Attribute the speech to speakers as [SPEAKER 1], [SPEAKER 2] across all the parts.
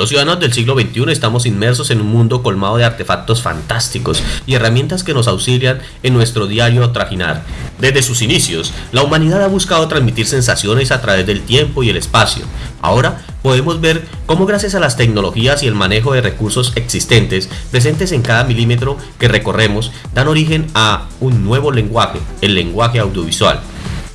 [SPEAKER 1] Los ciudadanos del siglo XXI estamos inmersos en un mundo colmado de artefactos fantásticos y herramientas que nos auxilian en nuestro diario trajinar. Desde sus inicios, la humanidad ha buscado transmitir sensaciones a través del tiempo y el espacio. Ahora podemos ver cómo gracias a las tecnologías y el manejo de recursos existentes presentes en cada milímetro que recorremos dan origen a un nuevo lenguaje, el lenguaje audiovisual.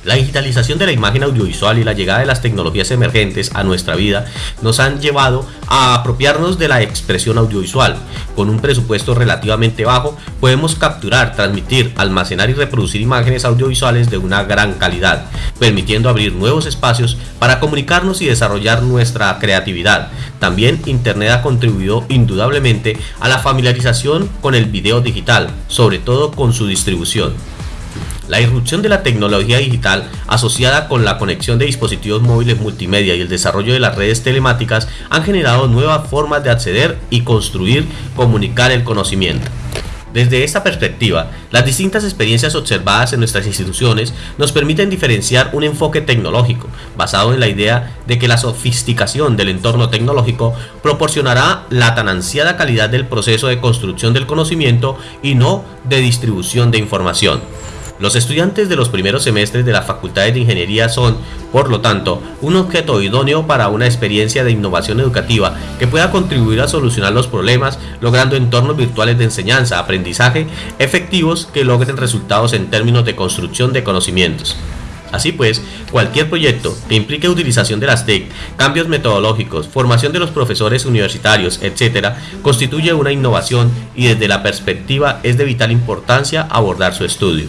[SPEAKER 1] La digitalización de la imagen audiovisual y la llegada de las tecnologías emergentes a nuestra vida nos han llevado a apropiarnos de la expresión audiovisual. Con un presupuesto relativamente bajo podemos capturar, transmitir, almacenar y reproducir imágenes audiovisuales de una gran calidad, permitiendo abrir nuevos espacios para comunicarnos y desarrollar nuestra creatividad. También Internet ha contribuido indudablemente a la familiarización con el video digital, sobre todo con su distribución. La irrupción de la tecnología digital asociada con la conexión de dispositivos móviles multimedia y el desarrollo de las redes telemáticas han generado nuevas formas de acceder y construir, comunicar el conocimiento. Desde esta perspectiva, las distintas experiencias observadas en nuestras instituciones nos permiten diferenciar un enfoque tecnológico, basado en la idea de que la sofisticación del entorno tecnológico proporcionará la tan ansiada calidad del proceso de construcción del conocimiento y no de distribución de información. Los estudiantes de los primeros semestres de las facultades de ingeniería son, por lo tanto, un objeto idóneo para una experiencia de innovación educativa que pueda contribuir a solucionar los problemas, logrando entornos virtuales de enseñanza, aprendizaje efectivos que logren resultados en términos de construcción de conocimientos. Así pues, cualquier proyecto que implique utilización de las TIC, cambios metodológicos, formación de los profesores universitarios, etc., constituye una innovación y desde la perspectiva es de vital importancia abordar su estudio.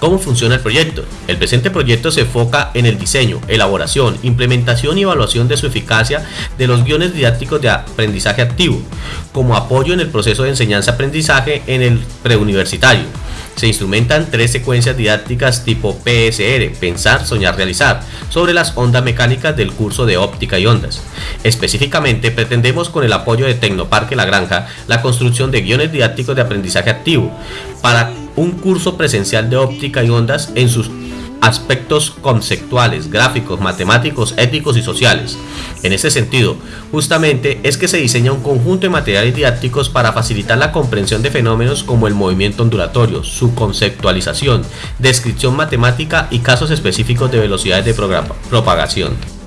[SPEAKER 1] ¿Cómo funciona el proyecto? El presente proyecto se enfoca en el diseño, elaboración, implementación y evaluación de su eficacia de los guiones didácticos de aprendizaje activo, como apoyo en el proceso de enseñanza-aprendizaje en el preuniversitario. Se instrumentan tres secuencias didácticas tipo PSR, Pensar, Soñar, Realizar, sobre las ondas mecánicas del curso de óptica y ondas. Específicamente, pretendemos con el apoyo de Tecnoparque La Granja la construcción de guiones didácticos de aprendizaje activo para un curso presencial de óptica y ondas en sus aspectos conceptuales, gráficos, matemáticos, éticos y sociales. En ese sentido, justamente es que se diseña un conjunto de materiales didácticos para facilitar la comprensión de fenómenos como el movimiento ondulatorio, su conceptualización, descripción matemática y casos específicos de velocidades de propagación.